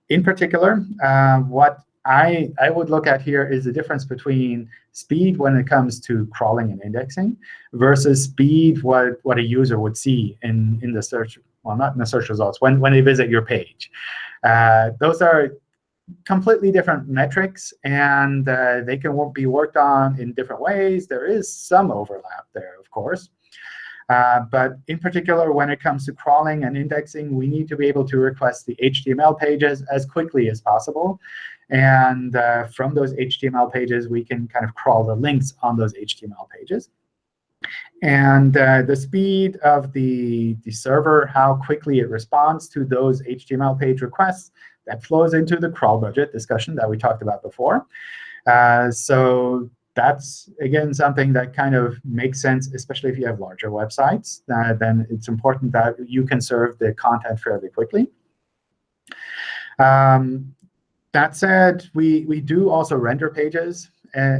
in particular, uh, what I, I would look at here is the difference between speed when it comes to crawling and indexing versus speed what, what a user would see in, in the search, well, not in the search results, when, when they visit your page. Uh, those are completely different metrics, and uh, they can be worked on in different ways. There is some overlap there, of course. Uh, but in particular, when it comes to crawling and indexing, we need to be able to request the HTML pages as quickly as possible. And uh, from those HTML pages, we can kind of crawl the links on those HTML pages. And uh, the speed of the, the server, how quickly it responds to those HTML page requests, that flows into the crawl budget discussion that we talked about before. Uh, so that's, again, something that kind of makes sense, especially if you have larger websites. Uh, then it's important that you can serve the content fairly quickly. Um, that said, we, we do also render pages, uh,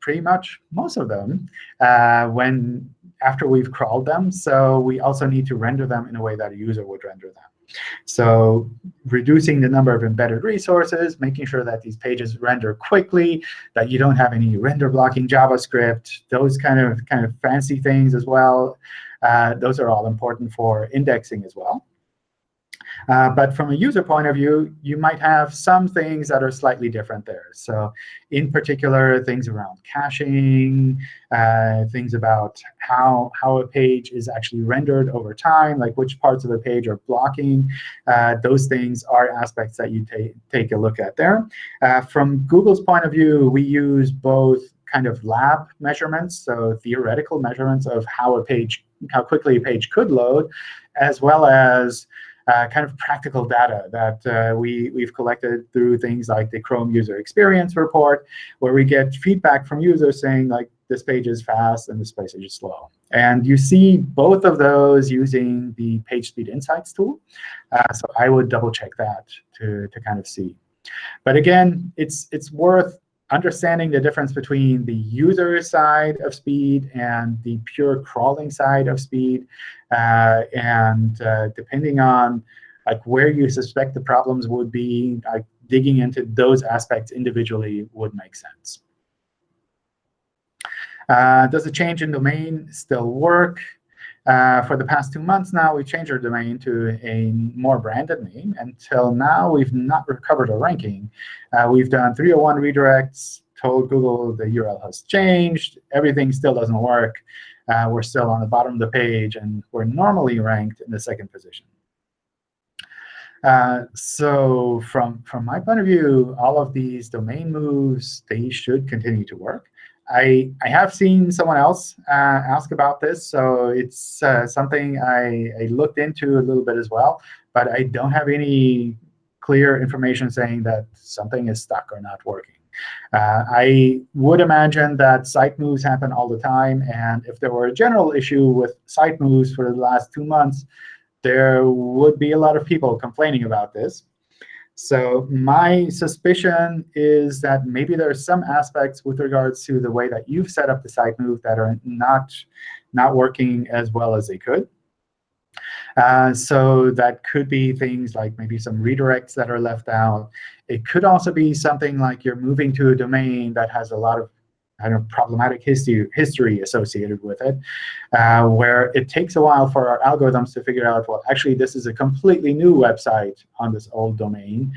pretty much most of them, uh, when after we've crawled them. So we also need to render them in a way that a user would render them. So reducing the number of embedded resources, making sure that these pages render quickly, that you don't have any render blocking JavaScript, those kind of kind of fancy things as well. Uh, those are all important for indexing as well. Uh, but from a user point of view, you might have some things that are slightly different there. So in particular, things around caching, uh, things about how, how a page is actually rendered over time, like which parts of the page are blocking. Uh, those things are aspects that you ta take a look at there. Uh, from Google's point of view, we use both kind of lab measurements, so theoretical measurements of how a page, how quickly a page could load, as well as kind of practical data that uh, we, we've collected through things like the Chrome User Experience Report, where we get feedback from users saying, like, this page is fast and this page is slow. And you see both of those using the PageSpeed Insights tool. Uh, so I would double check that to, to kind of see. But again, it's, it's worth understanding the difference between the user side of speed and the pure crawling side of speed. Uh, and uh, depending on like where you suspect the problems would be, like digging into those aspects individually would make sense. Uh, does a change in domain still work? Uh, for the past two months now, we changed our domain to a more branded name. Until now, we've not recovered our ranking. Uh, we've done 301 redirects, told Google the URL has changed. Everything still doesn't work. Uh, we're still on the bottom of the page, and we're normally ranked in the second position. Uh, so from, from my point of view, all of these domain moves, they should continue to work. I, I have seen someone else uh, ask about this, so it's uh, something I, I looked into a little bit as well. But I don't have any clear information saying that something is stuck or not working. Uh, I would imagine that site moves happen all the time. And if there were a general issue with site moves for the last two months, there would be a lot of people complaining about this. So my suspicion is that maybe there are some aspects with regards to the way that you've set up the site move that are not, not working as well as they could. Uh, so that could be things like maybe some redirects that are left out. It could also be something like you're moving to a domain that has a lot of kind of problematic history, history associated with it, uh, where it takes a while for our algorithms to figure out, well, actually, this is a completely new website on this old domain.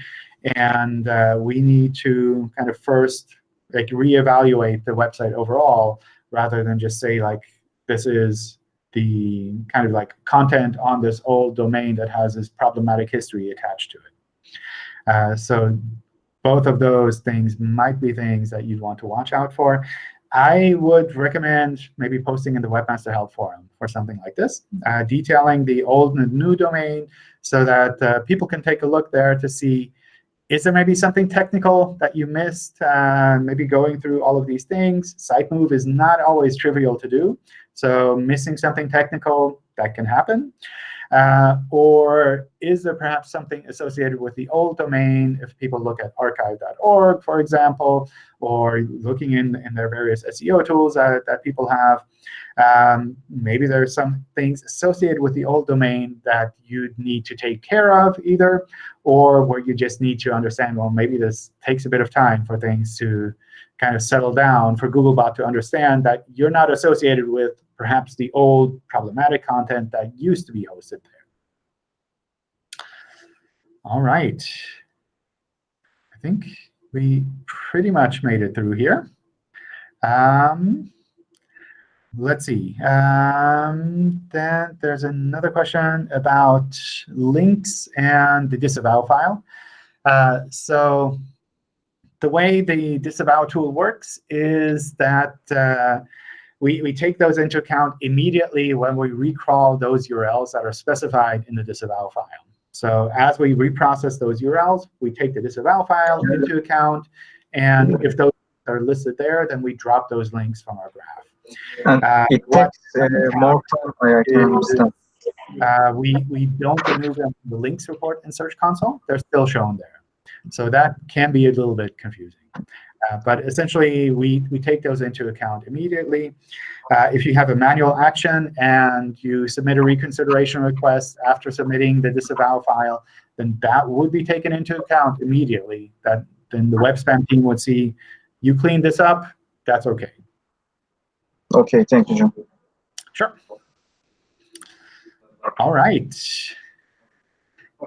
And uh, we need to kind of first like reevaluate the website overall, rather than just say, like, this is the kind of like content on this old domain that has this problematic history attached to it. Uh, so both of those things might be things that you'd want to watch out for. I would recommend maybe posting in the Webmaster Help Forum for something like this, uh, detailing the old and new domain so that uh, people can take a look there to see, is there maybe something technical that you missed, uh, maybe going through all of these things. Site move is not always trivial to do. So missing something technical, that can happen. Uh, or is there perhaps something associated with the old domain if people look at archive.org, for example, or looking in, in their various SEO tools that, that people have? Um, maybe are some things associated with the old domain that you'd need to take care of either, or where you just need to understand, well, maybe this takes a bit of time for things to kind of settle down for Googlebot to understand that you're not associated with perhaps the old problematic content that used to be hosted there. All right. I think we pretty much made it through here. Um, let's see. Um, then there's another question about links and the disavow file. Uh, so the way the disavow tool works is that uh, we, we take those into account immediately when we recrawl those URLs that are specified in the disavow file. So as we reprocess those URLs, we take the disavow file into account. And if those are listed there, then we drop those links from our graph. Uh, it takes uh, more time, understand. Uh, we, we don't remove them from the links report in Search Console. They're still shown there. So that can be a little bit confusing. Uh, but essentially, we, we take those into account immediately. Uh, if you have a manual action and you submit a reconsideration request after submitting the disavow file, then that would be taken into account immediately. That Then the web spam team would see, you cleaned this up, that's OK. OK, thank you, John. Sure. All right.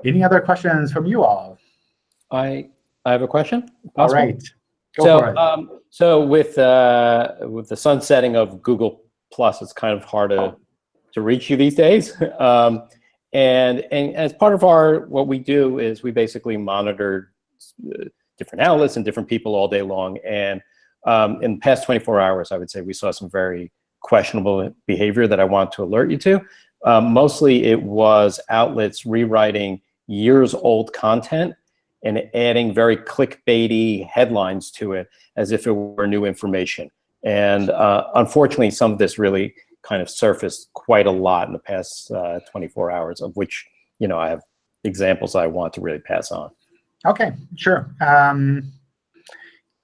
Any other questions from you all? I I have a question. All Possible? right. Go so um, so with uh, with the sunsetting of Google Plus, it's kind of hard to to reach you these days. um, and and as part of our what we do is we basically monitor uh, different outlets and different people all day long. And um, in the past 24 hours, I would say we saw some very questionable behavior that I want to alert you to. Um, mostly it was outlets rewriting years old content and adding very clickbaity headlines to it as if it were new information. And uh, unfortunately, some of this really kind of surfaced quite a lot in the past uh, 24 hours, of which you know I have examples I want to really pass on. Okay, sure. Um,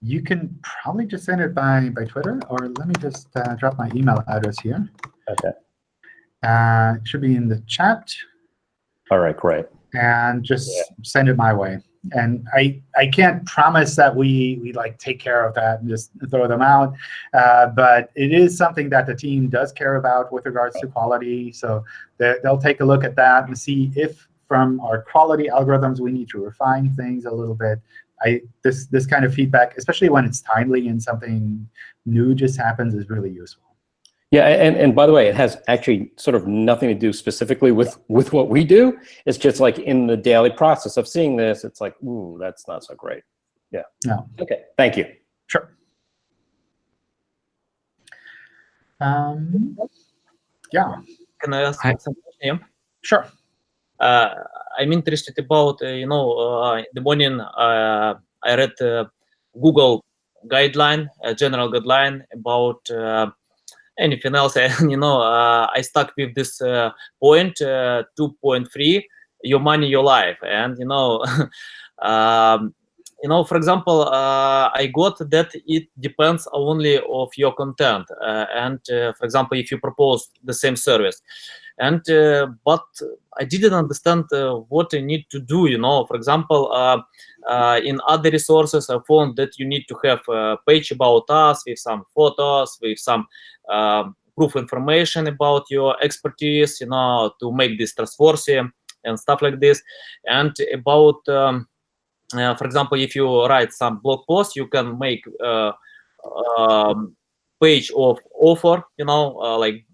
you can probably just send it by, by Twitter, or let me just uh, drop my email address here. Okay. Uh, it should be in the chat, All right, great. and just Yeah. send it my way. And I, I can't promise that we, we like take care of that and just throw them out, uh, but it is something that the team does care about with regards to quality. So they, they'll take a look at that and see if from our quality algorithms we need to refine things a little bit. I, this, this kind of feedback, especially when it's timely and something new just happens, is really useful. Yeah, and, and by the way, it has actually sort of nothing to do specifically with, with what we do. It's just like in the daily process of seeing this, it's like, ooh, that's not so great. Yeah. No. Okay, thank you. Sure. Um, yeah, Can I ask Hi. some question? sure. Uh, I'm interested about, uh, you know, uh, the morning uh, I read uh, Google guideline, a general guideline about uh, anything else. And, you know, uh, I stuck with this uh, point, uh, 2.3, your money, your life. And, you know, um, you know, for example, uh, I got that it depends only of your content. Uh, and uh, for example, if you propose the same service, and uh, but I didn't understand uh, what I need to do. You know, for example, uh, in other resources, I found that you need to have a page about us with some photos, with some um, proof information about your expertise. You know, to make this trustworthy and stuff like this, and about. Um, for example, if you write some blog post, you can make uh, um, page of offer, you know, uh, like,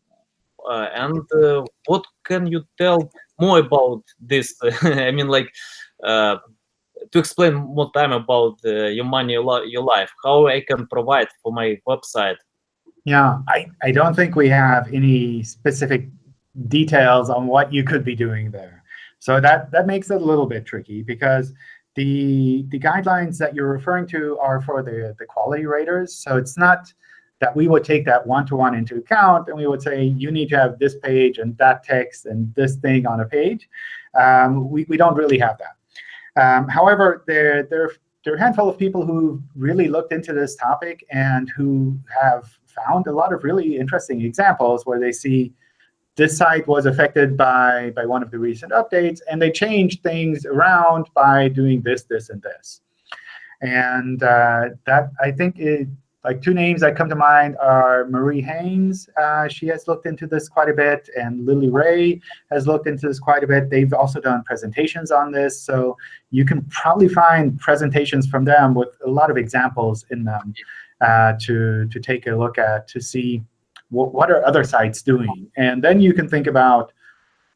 uh, and uh, what can you tell more about this? I mean, like, uh, to explain more time about uh, your money, your, your life, how I can provide for my website. Yeah, I, I don't think we have any specific details on what you could be doing there. So that, that makes it a little bit tricky because the, the guidelines that you're referring to are for the, the quality raters. So it's not that we would take that one-to-one into account and we would say, you need to have this page and that text and this thing on a page. Um, we, we don't really have that. Um, however, there, there, there are a handful of people who really looked into this topic and who have found a lot of really interesting examples where they see this site was affected by, by one of the recent updates, and they changed things around by doing this, this, and this. And uh, that, I think, it, like two names that come to mind are Marie Haynes. Uh, she has looked into this quite a bit, and Lily Ray has looked into this quite a bit. They've also done presentations on this. So you can probably find presentations from them with a lot of examples in them uh, to, to take a look at to see what, are other sites doing. And then you can think about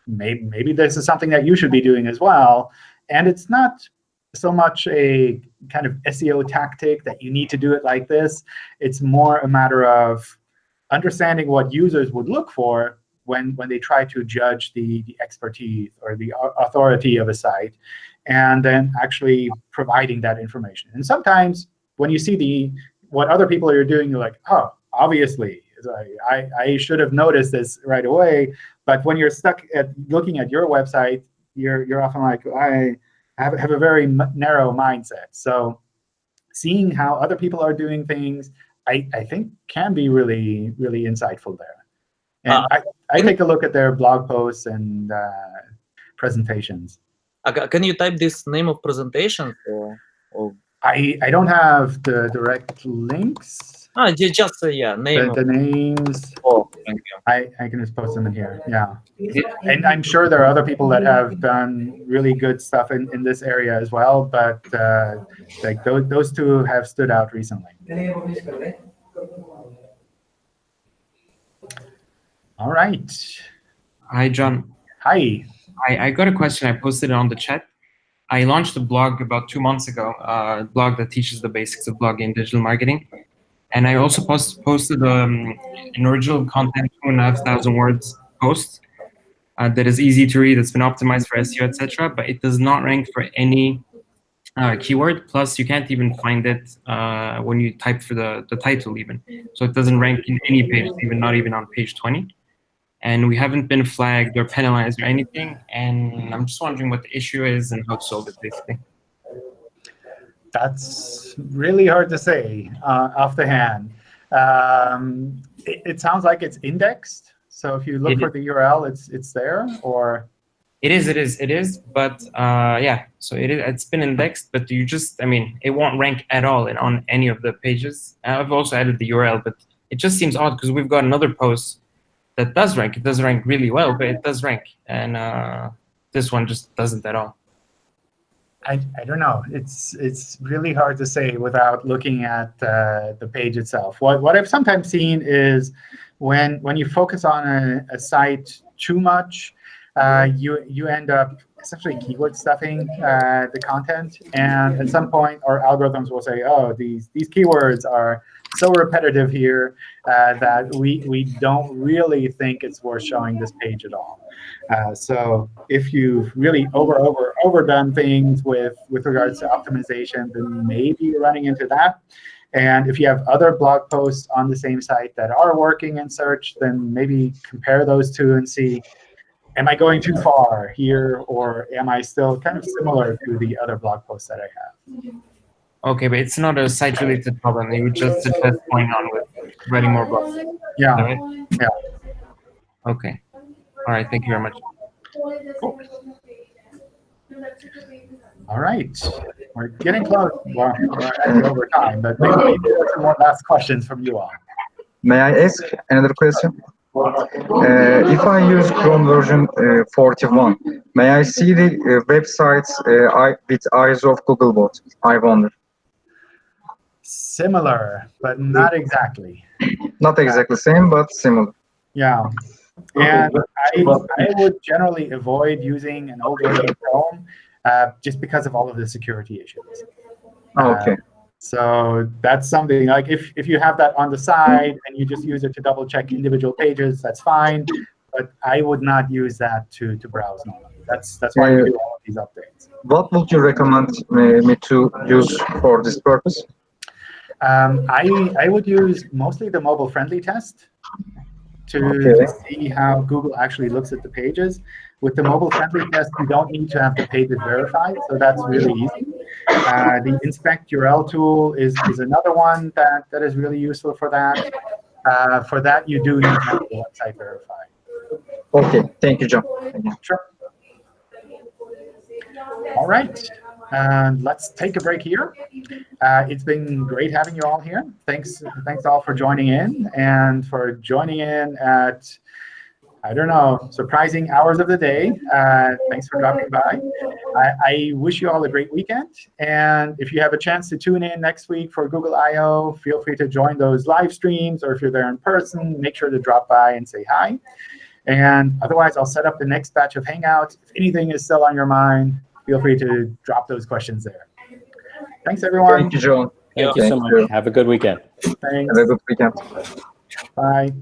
maybe, maybe this is something that you should be doing as well. And it's not so much a kind of SEO tactic that you need to do it like this. It's more a matter of understanding what users would look for when, when they try to judge the, the expertise or the authority of a site, and then actually providing that information. And sometimes when you see the what other people are doing, you're like, oh, obviously, I, I should have noticed this right away. But when you're stuck at looking at your website, you're, you're often like, I have, have a very narrow mindset. So seeing how other people are doing things, I, I think can be really, really insightful there. And Uh, I, I take a look at their blog posts and uh, presentations. Uh, can you type this name of presentation? Or, or I, I don't have the direct links. Ah, ju- just uh, yeah, name. The, the names, Oh, thank you. I, I can just post them in here, yeah. And I'm sure there are other people that have done really good stuff in, in this area as well, but uh, like those, those two have stood out recently. All right. Hi, John. Hi. I, I got a question. I posted it on the chat. I launched a blog about two months ago, uh, a blog that teaches the basics of blogging and digital marketing. And I also post, posted um, an original content, two and a half thousand words post uh, that is easy to read. It's been optimized for SEO, etc. But it does not rank for any uh, keyword. Plus, you can't even find it uh, when you type for the, the title even. So it doesn't rank in any page, even not even on page 20 and we haven't been flagged or penalized or anything. And I'm just wondering what the issue is and how to solve it, basically. That's really hard to say uh, off the hand. Um, it, it sounds like it's indexed. So if you look It for the URL, it's it's there, or It is, it is, it is. But uh, yeah, so it is, it's been indexed, but you just, I mean, it won't rank at all in, on any of the pages. I've also added the URL, but it just seems odd because we've got another post that does rank. It does rank really well, but it does rank. And uh, this one just doesn't at all. I, I don't know. It's it's really hard to say without looking at uh, the page itself. What what I've sometimes seen is when when you focus on a, a site too much, uh, you you end up essentially keyword stuffing uh, the content, and at some point our algorithms will say, oh, these these keywords are so repetitive here uh, that we we don't really think it's worth showing this page at all. Uh, so if you've really over over overdone things with with regards to optimization, then maybe you're running into that. And if you have other blog posts on the same site that are working in search, then maybe compare those two and see, am I going too far here, or am I still kind of similar to the other blog posts that I have? Okay, but it's not a site-related problem. You would just suggest going on with writing more blogs. Is Yeah. right? Yeah. Okay. All right. Thank you very much. All right. We're getting close. Well, we're actually over time, but maybe we do some more last questions from you all. May I ask another question? Uh, if I use Chrome version uh, 41, may I see the uh, websites uh, I, with eyes of Googlebot? I wonder. Similar, but not exactly. Not exactly same, but similar. Yeah. And I, I would generally avoid using an old version of Chrome uh, just because of all of the security issues. Uh, Okay. So that's something like if, if you have that on the side and you just use it to double check individual pages, that's fine. But I would not use that to, to browse normally. That's that's why we do all of these updates. What would you recommend me, me to use for this purpose? Um, I, I would use mostly the mobile friendly test to, Okay. to see how Google actually looks at the pages. With the mobile friendly test, you don't need to have the pages verified, so that's really easy. Uh, the inspect URL tool is, is another one that, that is really useful for that. Uh, for that, you do need to have the website verified. Okay, thank you, John. Sure. All right. And let's take a break here. Uh, it's been great having you all here. Thanks, thanks all for joining in and for joining in at, I don't know, surprising hours of the day. Uh, thanks for dropping by. I, I wish you all a great weekend. And if you have a chance to tune in next week for Google I.O., feel free to join those live streams. Or if you're there in person, make sure to drop by and say hi. And otherwise, I'll set up the next batch of Hangouts. If anything is still on your mind, feel free to drop those questions there. Thanks, everyone. Thank you, John. Thank you so Thank you. much. Have a good weekend. Thanks. Have a good weekend. Bye.